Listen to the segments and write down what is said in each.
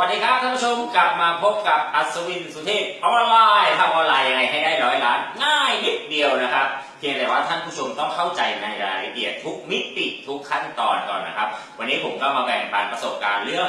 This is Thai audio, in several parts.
วัสดีครับท่านผู้ชมกลับมาพบกับอัศวินสุเทพออนไลน์ทำออนไลน์ยังไงให้ได้ร้อยล้านง่ายนิดเดียวนะครับ เพียงแต่ว่าท่านผู้ชมต้องเข้าใจในรายละเอียดทุกมิติทุกขั้นตอนก่อนนะครับ วันนี้ผมก็มาแบ่งปันประสบการณ์เรื่อง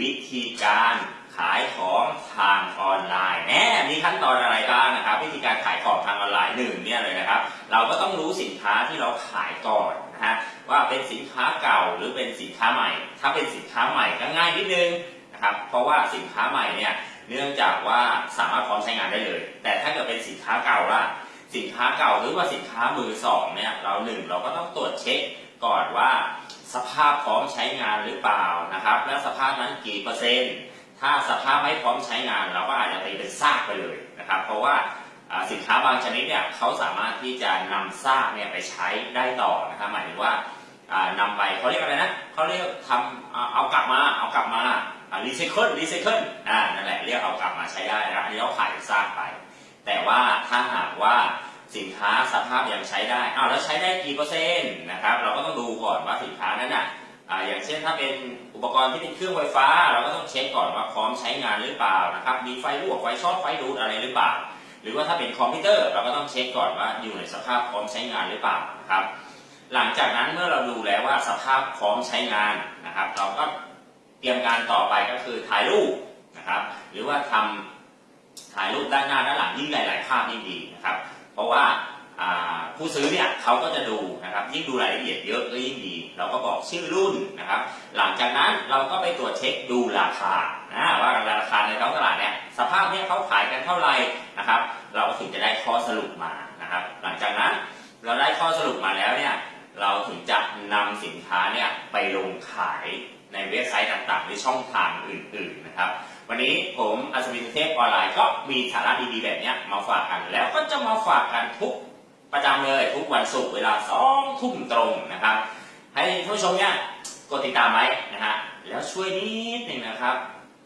วิธีการขายของทางออนไลน์แน่มีขั้นตอนอะไรบ้างนะครับ วิธีการขายของทางออนไลน์หนึ่งเนี่ยเลยนะครับ เราก็ต้องรู้สินค้าที่เราขายก่อนนะฮะว่าเป็นสินค้าเก่าหรือเป็นสินค้าใหม่ ถ้าเป็นสินค้าใหม่ก็ง่ายนิดนึง นะครับ เพราะว่าสินค้าใหม่เนี่ยเนื่องจากว่าสามารถพร้อมใช้งานได้เลย แต่ถ้าเกิดเป็นสินค้าเก่าล่ะสินค้าเก่าหรือว่าสินค้ามือสองเนี่ยเราหนึ่งเราก็ต้องตรวจเช็คก่อนว่า สภาพพร้อมใช้งานหรือเปล่านะครับ และสภาพนั้นกี่เปอร์เซ็นต์ถ้าสภาพไม่พร้อมใช้งาน เราก็อาจจะตีเป็นซากไปเลยนะครับ เพราะว่าสินค้าบางชนิดเนี่ยเขาสามารถที่จะนำซากเนี่ยไปใช้ได้ต่อนะครับหมายถึงว่าอ่านำไปเขาเรียกอะไรนะเขาเรียกทำเอากลับมาเอากลับมา รีไซเคิลรีไซเคิลอ่านั่นแหละเรียกเอากลับมาใช้ได้นะอันนี้เราขายซากไป แต่ว่าถ้าหากว่าสินค้าสภาพยังใช้ได้อ้าวแล้วใช้ได้กี่เปอร์เซ็นต์นะครับ เราก็ต้องดูก่อนว่าสินค้านั้นอะอ่าอย่างเช่นถ้าเป็นอุปกรณ์ที่เป็นเครื่องไฟฟ้า เราก็ต้องเช็คก่อนว่าพร้อมใช้งานหรือเปล่านะครับ มีไฟรั่วไฟช็อตไฟดูดอะไรหรือเปล่า หรือว่าถ้าเป็นคอมพิวเตอร์เราก็ต้องเช็คก่อนว่าอยู่ในสภาพพร้อมใช้งานหรือเปล่านะครับ หลังจากนั้นเมื่อเราดูแล้วว่าสภาพพร้อมใช้งานนะครับ เราก็ เตรียมการต่อไปก็คือถ่ายรูปนะครับ หรือว่าทำถ่ายรูปด้านหน้าด้านหลังยิ่งหลาย ๆ ภาพยิ่งดีนะครับ เพราะว่าผู้ซื้อเนี่ยเขาก็จะดูนะครับยิ่งดูรายละเอียดเยอะก็ยิ่งดี เราก็บอกชื่อรุ่นนะครับ หลังจากนั้นเราก็ไปตรวจเช็คดูราคานะว่าราคาในท้องตลาดเนี่ยสภาพเนี่ยเขาขายกันเท่าไหร่นะครับ เราก็ถึงจะได้ข้อสรุปมานะครับ หลังจากนั้นเราได้ข้อสรุปมาแล้วเนี่ยเราถึงจะนำสินค้าเนี่ยไปลงขาย ในเว็บไซต์ต่างๆ หรือช่องทางอื่นๆนะครับ วันนี้ผมอัศวินเทพออนไลน์ก็มีสาระดีๆแบบนี้มาฝากกัน แล้วก็จะมาฝากกันทุกประจำเลยทุกวันศุกร์เวลาสองทุ่มตรงนะครับ ให้ท่านผู้ชมเนี่ยกดติดตามไว้นะฮะแล้วช่วยนิดหนึ่งนะครับ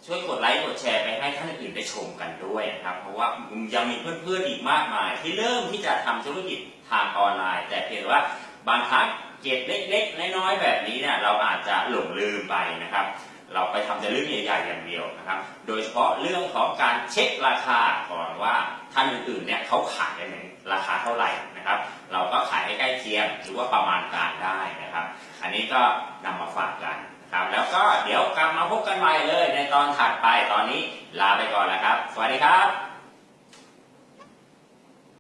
ช่วยกดไลค์กดแชร์ไปให้ท่านอื่นได้ชมกันด้วยนะครับ เพราะว่ายังมีเพื่อนๆอีกมากมาย ที่เริ่มที่จะทำธุรกิจทางออนไลน์ แต่เพียงว่าบางครั้ง เก็บเล็กๆน้อยๆแบบนี้เนี่ยเราอาจจะหลงลืมไปนะครับ เราไปทำแต่เรื่องใหญ่ๆอย่างเดียวนะครับ โดยเฉพาะเรื่องของการเช็คราคาก่อนว่าท่านอื่นๆเนี่ยเขาขายกันในราคาเท่าไหร่นะครับ เราก็ขายให้ใกล้เคียงหรือว่าประมาณการได้นะครับ อันนี้ก็นำมาฝากกันนะครับแล้วก็เดี๋ยวกลับมาพบกันใหม่เลยในตอนถัดไปตอนนี้ลาไปก่อนแล้วครับ สวัสดีครับ